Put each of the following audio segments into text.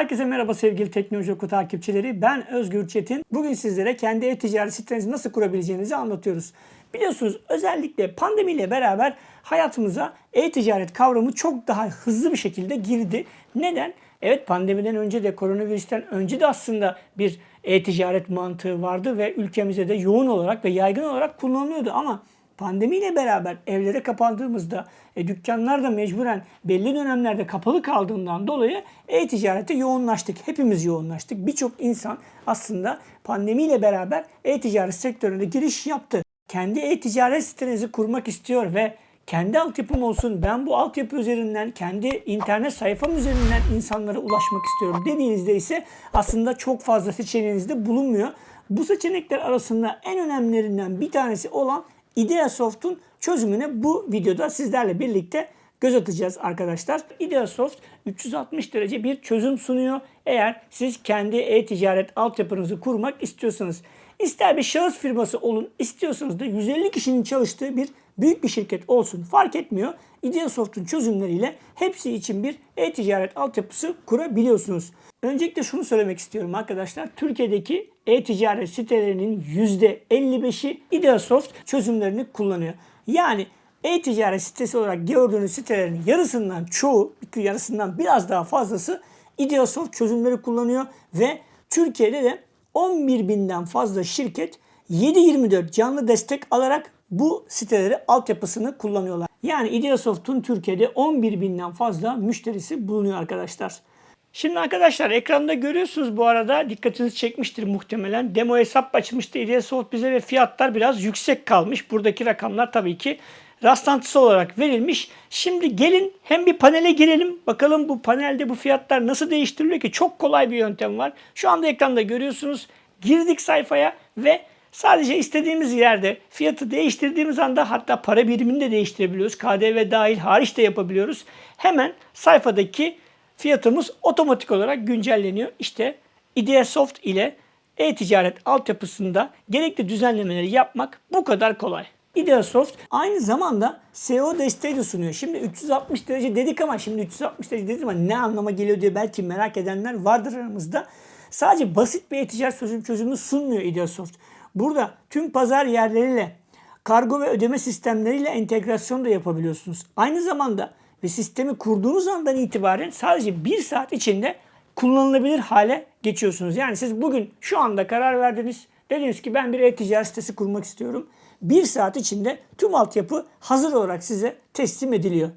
Herkese merhaba sevgili Teknoloji Oku takipçileri. Ben Özgür Çetin. Bugün sizlere kendi e-ticaret sitenizi nasıl kurabileceğinizi anlatıyoruz. Biliyorsunuz özellikle pandemiyle beraber hayatımıza e-ticaret kavramı çok daha hızlı bir şekilde girdi. Neden? Evet pandemiden önce de koronavirüsten önce de aslında bir e-ticaret mantığı vardı ve ülkemizde de yoğun olarak ve yaygın olarak kullanılıyordu ama Pandemiyle beraber evlere kapandığımızda e, dükkanlar da mecburen belli dönemlerde kapalı kaldığından dolayı e-ticarete yoğunlaştık. Hepimiz yoğunlaştık. Birçok insan aslında pandemiyle beraber e-ticaret sektörüne giriş yaptı. Kendi e-ticaret sitenizi kurmak istiyor ve kendi altyapım olsun ben bu altyapı üzerinden kendi internet sayfam üzerinden insanlara ulaşmak istiyorum dediğinizde ise aslında çok fazla seçeneğiniz de bulunmuyor. Bu seçenekler arasında en önemlilerinden bir tanesi olan Ideasoft'un çözümüne bu videoda sizlerle birlikte göz atacağız arkadaşlar. Ideasoft 360 derece bir çözüm sunuyor. Eğer siz kendi e-ticaret altyapınızı kurmak istiyorsanız. İster bir şahıs firması olun, istiyorsanız da 150 kişinin çalıştığı bir büyük bir şirket olsun fark etmiyor. Ideasoft'un çözümleriyle hepsi için bir e-ticaret altyapısı kurabiliyorsunuz. Öncelikle şunu söylemek istiyorum arkadaşlar. Türkiye'deki e-ticaret sitelerinin %55'i Ideasoft çözümlerini kullanıyor. Yani e-ticaret sitesi olarak gördüğünüz sitelerin yarısından çoğu, yarısından biraz daha fazlası Ideasoft çözümleri kullanıyor ve Türkiye'de de 11 binden fazla şirket 7-24 canlı destek alarak bu siteleri altyapısını kullanıyorlar. Yani Ideasoft'un Türkiye'de 11 binden fazla müşterisi bulunuyor arkadaşlar. Şimdi arkadaşlar ekranda görüyorsunuz bu arada dikkatinizi çekmiştir muhtemelen. Demo hesap açılmıştı Ideasoft bize ve fiyatlar biraz yüksek kalmış. Buradaki rakamlar tabii ki rastlantısı olarak verilmiş. Şimdi gelin hem bir panele girelim. Bakalım bu panelde bu fiyatlar nasıl değiştiriliyor ki çok kolay bir yöntem var. Şu anda ekranda görüyorsunuz. Girdik sayfaya ve Sadece istediğimiz yerde fiyatı değiştirdiğimiz anda hatta para birimini de değiştirebiliyoruz. KDV dahil hariç de yapabiliyoruz. Hemen sayfadaki fiyatımız otomatik olarak güncelleniyor. İşte Ideasoft ile e-ticaret altyapısında gerekli düzenlemeleri yapmak bu kadar kolay. Ideasoft aynı zamanda SEO desteği de sunuyor. Şimdi 360 derece dedik ama şimdi 360 derece dedik ama ne anlama geliyor diye belki merak edenler vardır aramızda. Sadece basit bir e-ticaret çözüm çözümü sunmuyor Ideasoft. Burada tüm pazar yerleriyle kargo ve ödeme sistemleriyle entegrasyon da yapabiliyorsunuz. Aynı zamanda ve sistemi kurduğunuz andan itibaren sadece bir saat içinde kullanılabilir hale geçiyorsunuz. Yani siz bugün şu anda karar verdiniz. Dediniz ki ben bir e-ticaret sitesi kurmak istiyorum. Bir saat içinde tüm altyapı hazır olarak size teslim ediliyor.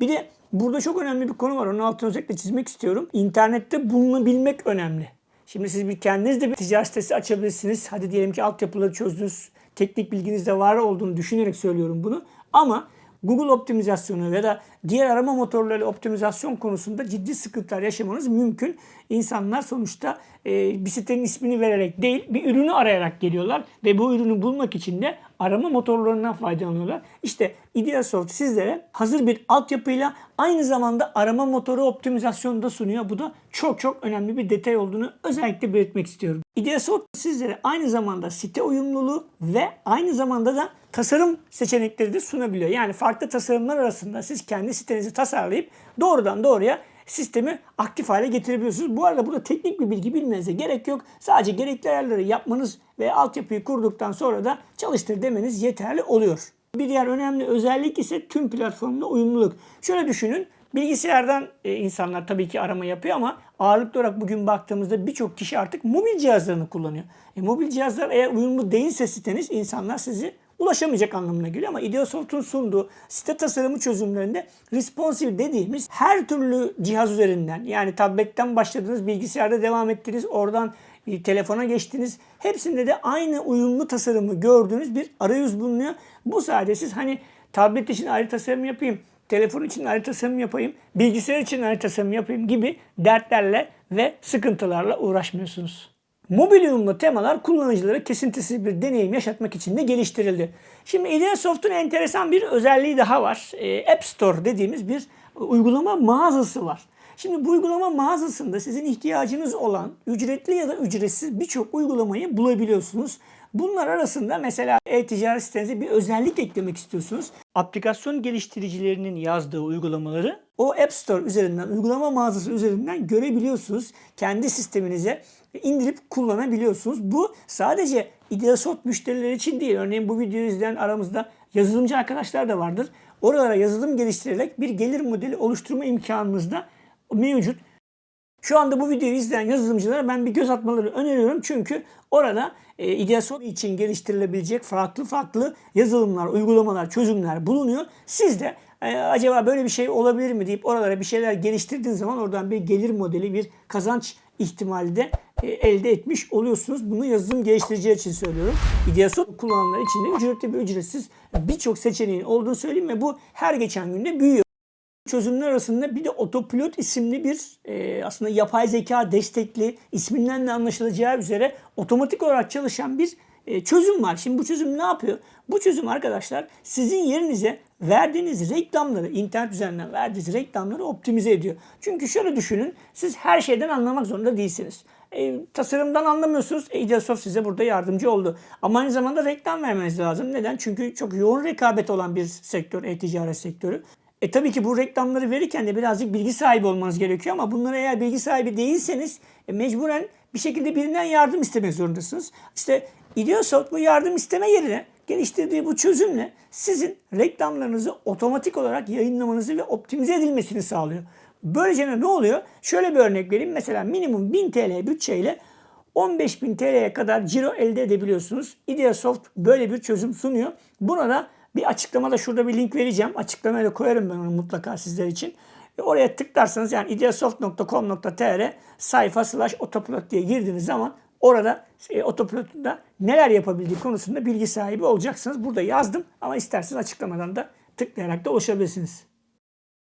Bir de burada çok önemli bir konu var. Onun altını özellikle çizmek istiyorum. İnternette bulunabilmek önemli. Şimdi siz bir kendiniz de bir ticaret sitesi açabilirsiniz. Hadi diyelim ki altyapıları çözdünüz. Teknik bilginiz de var olduğunu düşünerek söylüyorum bunu. Ama Google optimizasyonu ya da diğer arama motorları optimizasyon konusunda ciddi sıkıntılar yaşamanız mümkün. İnsanlar sonuçta e, bir sitenin ismini vererek değil bir ürünü arayarak geliyorlar ve bu ürünü bulmak için de arama motorlarından faydalanıyorlar. İşte Ideasoft sizlere hazır bir altyapıyla aynı zamanda arama motoru optimizasyonu da sunuyor. Bu da çok çok önemli bir detay olduğunu özellikle belirtmek istiyorum. Ideasoft sizlere aynı zamanda site uyumluluğu ve aynı zamanda da tasarım seçenekleri de sunabiliyor. Yani farklı tasarımlar arasında siz kendi sitenizi tasarlayıp doğrudan doğruya sistemi aktif hale getirebiliyorsunuz. Bu arada burada teknik bir bilgi bilmenize gerek yok. Sadece gerekli ayarları yapmanız ve altyapıyı kurduktan sonra da çalıştır demeniz yeterli oluyor. Bir diğer önemli özellik ise tüm platformda uyumluluk. Şöyle düşünün. Bilgisayardan e, insanlar tabii ki arama yapıyor ama ağırlıklı olarak bugün baktığımızda birçok kişi artık mobil cihazlarını kullanıyor. E, mobil cihazlar eğer uyumlu değilse siteniz insanlar sizi ulaşamayacak anlamına geliyor ama Ideasoft'un sunduğu site tasarımı çözümlerinde responsive dediğimiz her türlü cihaz üzerinden yani tabletten başladınız bilgisayarda devam ettiniz oradan bir telefona geçtiniz. Hepsinde de aynı uyumlu tasarımı gördüğünüz bir arayüz bulunuyor. Bu sayede siz hani tablet için ayrı tasarım yapayım, telefon için ayrı tasarım yapayım, bilgisayar için ayrı tasarım yapayım gibi dertlerle ve sıkıntılarla uğraşmıyorsunuz. Mobil uyumlu temalar kullanıcılara kesintisiz bir deneyim yaşatmak için de geliştirildi. Şimdi Ideasoft'un enteresan bir özelliği daha var. E, App Store dediğimiz bir uygulama mağazası var. Şimdi bu uygulama mağazasında sizin ihtiyacınız olan ücretli ya da ücretsiz birçok uygulamayı bulabiliyorsunuz. Bunlar arasında mesela e-ticaret sitenize bir özellik eklemek istiyorsunuz. Aplikasyon geliştiricilerinin yazdığı uygulamaları o App Store üzerinden, uygulama mağazası üzerinden görebiliyorsunuz. Kendi sisteminize indirip kullanabiliyorsunuz. Bu sadece Ideasort müşterileri için değil. Örneğin bu videoyu izleyen aramızda yazılımcı arkadaşlar da vardır. Oralara yazılım geliştirerek bir gelir modeli oluşturma imkanınız da mevcut. Şu anda bu videoyu izleyen yazılımcılara ben bir göz atmaları öneriyorum. Çünkü orada e, Ideasol için geliştirilebilecek farklı farklı yazılımlar, uygulamalar, çözümler bulunuyor. Siz de e, acaba böyle bir şey olabilir mi deyip oralara bir şeyler geliştirdiğiniz zaman oradan bir gelir modeli, bir kazanç ihtimali de e, elde etmiş oluyorsunuz. Bunu yazılım geliştiriciler için söylüyorum. Ideasol kullananlar için de ücretli ve ücretsiz birçok seçeneğin olduğunu söyleyeyim ve bu her geçen günde büyüyor çözümler arasında bir de Autopilot isimli bir e, aslında yapay zeka destekli isminden de anlaşılacağı üzere otomatik olarak çalışan bir e, çözüm var. Şimdi bu çözüm ne yapıyor? Bu çözüm arkadaşlar sizin yerinize verdiğiniz reklamları, internet üzerinden verdiğiniz reklamları optimize ediyor. Çünkü şöyle düşünün, siz her şeyden anlamak zorunda değilsiniz. E, tasarımdan anlamıyorsunuz. Ideasoft size burada yardımcı oldu. Ama aynı zamanda reklam vermeniz lazım. Neden? Çünkü çok yoğun rekabet olan bir sektör, e-ticaret sektörü. E tabii ki bu reklamları verirken de birazcık bilgi sahibi olmanız gerekiyor ama bunlara eğer bilgi sahibi değilseniz e, mecburen bir şekilde birinden yardım istemek zorundasınız. İşte Ideasoft bu yardım isteme yerine geliştirdiği bu çözümle sizin reklamlarınızı otomatik olarak yayınlamanızı ve optimize edilmesini sağlıyor. Böylece ne oluyor? Şöyle bir örnek vereyim. Mesela minimum 1000 TL bütçeyle 15.000 TL'ye kadar ciro elde edebiliyorsunuz. Ideasoft böyle bir çözüm sunuyor. Buna da bir açıklamada şurada bir link vereceğim. Açıklamaya da koyarım ben onu mutlaka sizler için. E oraya tıklarsanız yani ideasoft.com.tr sayfa slash otopilot diye girdiğiniz zaman orada e, otopilotun da neler yapabildiği konusunda bilgi sahibi olacaksınız. Burada yazdım ama isterseniz açıklamadan da tıklayarak da ulaşabilirsiniz.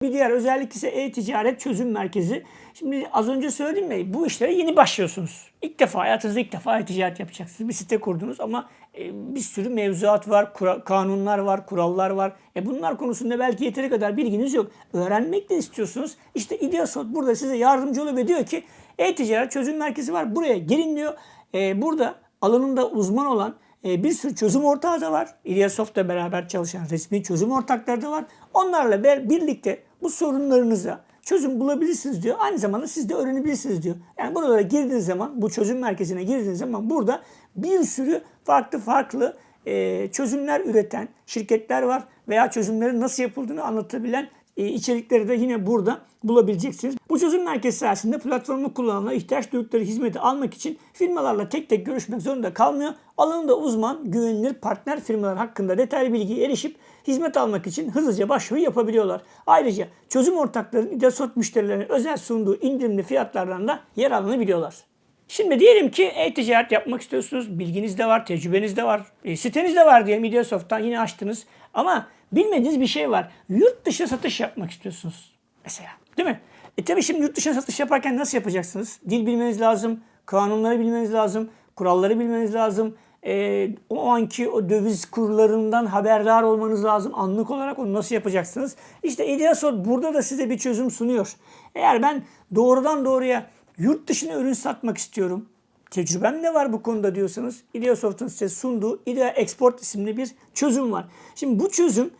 Bir diğer özellik ise e-ticaret çözüm merkezi. Şimdi az önce söyledim ya bu işlere yeni başlıyorsunuz. İlk defa hayatınızda ilk defa e-ticaret yapacaksınız. Bir site kurdunuz ama e, bir sürü mevzuat var, kanunlar var, kurallar var. E bunlar konusunda belki yeteri kadar bilginiz yok. Öğrenmek de istiyorsunuz. İşte Ideasot burada size yardımcı oluyor ve diyor ki e-ticaret çözüm merkezi var. Buraya gelin diyor. E, burada alanında uzman olan e, bir sürü çözüm ortağı da var. Ideasoft'la beraber çalışan resmi çözüm ortakları da var. Onlarla birlikte bu sorunlarınıza çözüm bulabilirsiniz diyor. Aynı zamanda siz de öğrenebilirsiniz diyor. Yani buralara girdiğiniz zaman, bu çözüm merkezine girdiğiniz zaman burada bir sürü farklı farklı e, çözümler üreten şirketler var veya çözümlerin nasıl yapıldığını anlatabilen içerikleri de yine burada bulabileceksiniz. Bu çözüm merkezi sayesinde platformu kullananlar ihtiyaç duydukları hizmeti almak için firmalarla tek tek görüşmek zorunda kalmıyor. Alanında uzman, güvenilir partner firmalar hakkında detaylı bilgiye erişip hizmet almak için hızlıca başvuru yapabiliyorlar. Ayrıca çözüm ortaklarının İdesot müşterilerine özel sunduğu indirimli fiyatlardan da yer alınabiliyorlar. Şimdi diyelim ki e-ticaret yapmak istiyorsunuz. Bilginiz de var, tecrübeniz de var. E, siteniz de var diyelim Ideasoft'tan yine açtınız. Ama bilmediğiniz bir şey var. Yurt dışı satış yapmak istiyorsunuz. Mesela değil mi? E tabi şimdi yurt dışına satış yaparken nasıl yapacaksınız? Dil bilmeniz lazım, kanunları bilmeniz lazım, kuralları bilmeniz lazım. E, o anki o döviz kurlarından haberdar olmanız lazım. Anlık olarak onu nasıl yapacaksınız? İşte Ideasort burada da size bir çözüm sunuyor. Eğer ben doğrudan doğruya yurt dışına ürün satmak istiyorum. Tecrübem ne var bu konuda diyorsanız Ideasoft'un size sunduğu Idea Export isimli bir çözüm var. Şimdi bu çözüm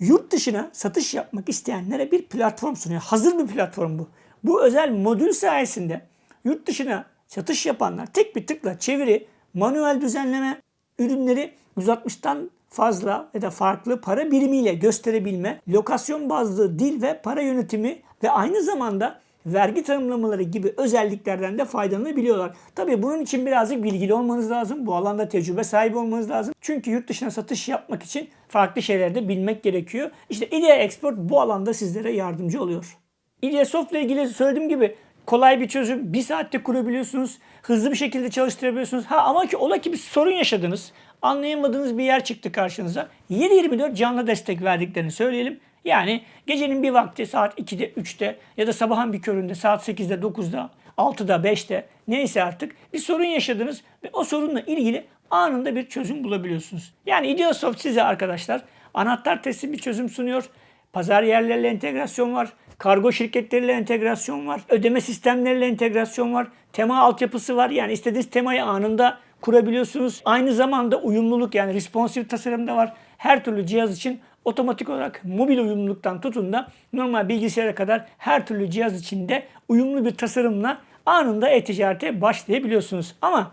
yurt dışına satış yapmak isteyenlere bir platform sunuyor. Hazır bir platform bu. Bu özel modül sayesinde yurt dışına satış yapanlar tek bir tıkla çeviri, manuel düzenleme, ürünleri 160'tan fazla ya da farklı para birimiyle gösterebilme, lokasyon bazlı dil ve para yönetimi ve aynı zamanda vergi tanımlamaları gibi özelliklerden de faydalanabiliyorlar. Tabii bunun için birazcık bilgili olmanız lazım. Bu alanda tecrübe sahibi olmanız lazım. Çünkü yurt dışına satış yapmak için farklı şeyleri de bilmek gerekiyor. İşte Idea Export bu alanda sizlere yardımcı oluyor. Idea Soft ile ilgili söylediğim gibi kolay bir çözüm. Bir saatte kurabiliyorsunuz. Hızlı bir şekilde çalıştırabiliyorsunuz. Ha ama ki ola ki bir sorun yaşadınız. Anlayamadığınız bir yer çıktı karşınıza. 7-24 canlı destek verdiklerini söyleyelim. Yani gecenin bir vakti saat 2'de, 3'te ya da sabahın bir köründe saat 8'de, 9'da, 6'da, 5'te neyse artık bir sorun yaşadınız ve o sorunla ilgili anında bir çözüm bulabiliyorsunuz. Yani Ideasoft size arkadaşlar anahtar teslim bir çözüm sunuyor. Pazar yerleriyle entegrasyon var. Kargo şirketleriyle entegrasyon var. Ödeme sistemleriyle entegrasyon var. Tema altyapısı var. Yani istediğiniz temayı anında kurabiliyorsunuz. Aynı zamanda uyumluluk yani responsive tasarım da var. Her türlü cihaz için otomatik olarak mobil uyumluluktan tutun da normal bilgisayara kadar her türlü cihaz içinde uyumlu bir tasarımla anında e-ticarete başlayabiliyorsunuz. Ama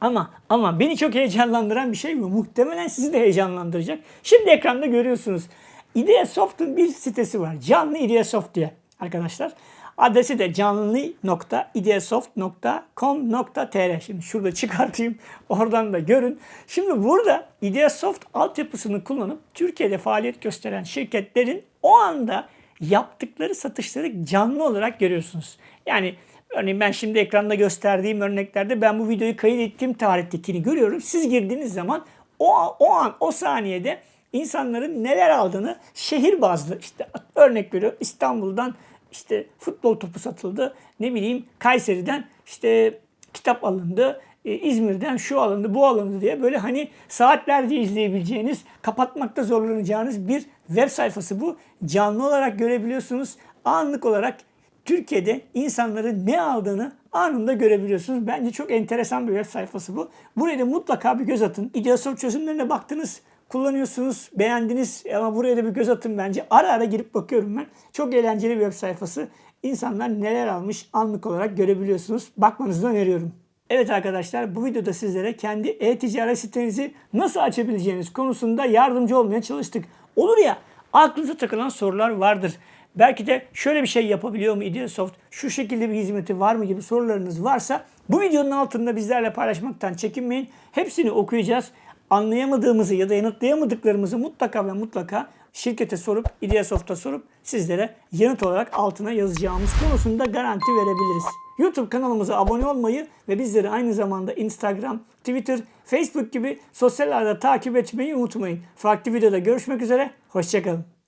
ama ama beni çok heyecanlandıran bir şey bu. Muhtemelen sizi de heyecanlandıracak. Şimdi ekranda görüyorsunuz. Ideasoft'un bir sitesi var. Canlı Ideasoft diye arkadaşlar. Adresi de canlı.ideasoft.com.tr Şimdi şurada çıkartayım. Oradan da görün. Şimdi burada Ideasoft altyapısını kullanıp Türkiye'de faaliyet gösteren şirketlerin o anda yaptıkları satışları canlı olarak görüyorsunuz. Yani Örneğin ben şimdi ekranda gösterdiğim örneklerde ben bu videoyu kayıt ettiğim tarihtekini görüyorum. Siz girdiğiniz zaman o, o an o saniyede insanların neler aldığını şehir bazlı işte örnek veriyorum İstanbul'dan işte futbol topu satıldı. Ne bileyim Kayseri'den işte kitap alındı. e, İzmir'den şu alındı, bu alındı diye böyle hani saatlerce izleyebileceğiniz, kapatmakta zorlanacağınız bir web sayfası bu. Canlı olarak görebiliyorsunuz. Anlık olarak Türkiye'de insanların ne aldığını anında görebiliyorsunuz. Bence çok enteresan bir web sayfası bu. Buraya da mutlaka bir göz atın. İdeasoft çözümlerine baktınız, kullanıyorsunuz, beğendiniz ama buraya da bir göz atın bence. Ara ara girip bakıyorum ben. Çok eğlenceli bir web sayfası. İnsanlar neler almış anlık olarak görebiliyorsunuz. Bakmanızı öneriyorum. Evet arkadaşlar bu videoda sizlere kendi e-ticaret sitenizi nasıl açabileceğiniz konusunda yardımcı olmaya çalıştık. Olur ya aklınıza takılan sorular vardır. Belki de şöyle bir şey yapabiliyor mu Ideasoft? Şu şekilde bir hizmeti var mı gibi sorularınız varsa bu videonun altında bizlerle paylaşmaktan çekinmeyin. Hepsini okuyacağız. Anlayamadığımızı ya da yanıtlayamadıklarımızı mutlaka ve mutlaka şirkete sorup, Ideasoft'a sorup sizlere yanıt olarak altına yazacağımız konusunda garanti verebiliriz. YouTube kanalımıza abone olmayı ve bizleri aynı zamanda Instagram, Twitter, Facebook gibi sosyal ağda takip etmeyi unutmayın. Farklı videoda görüşmek üzere, hoşçakalın.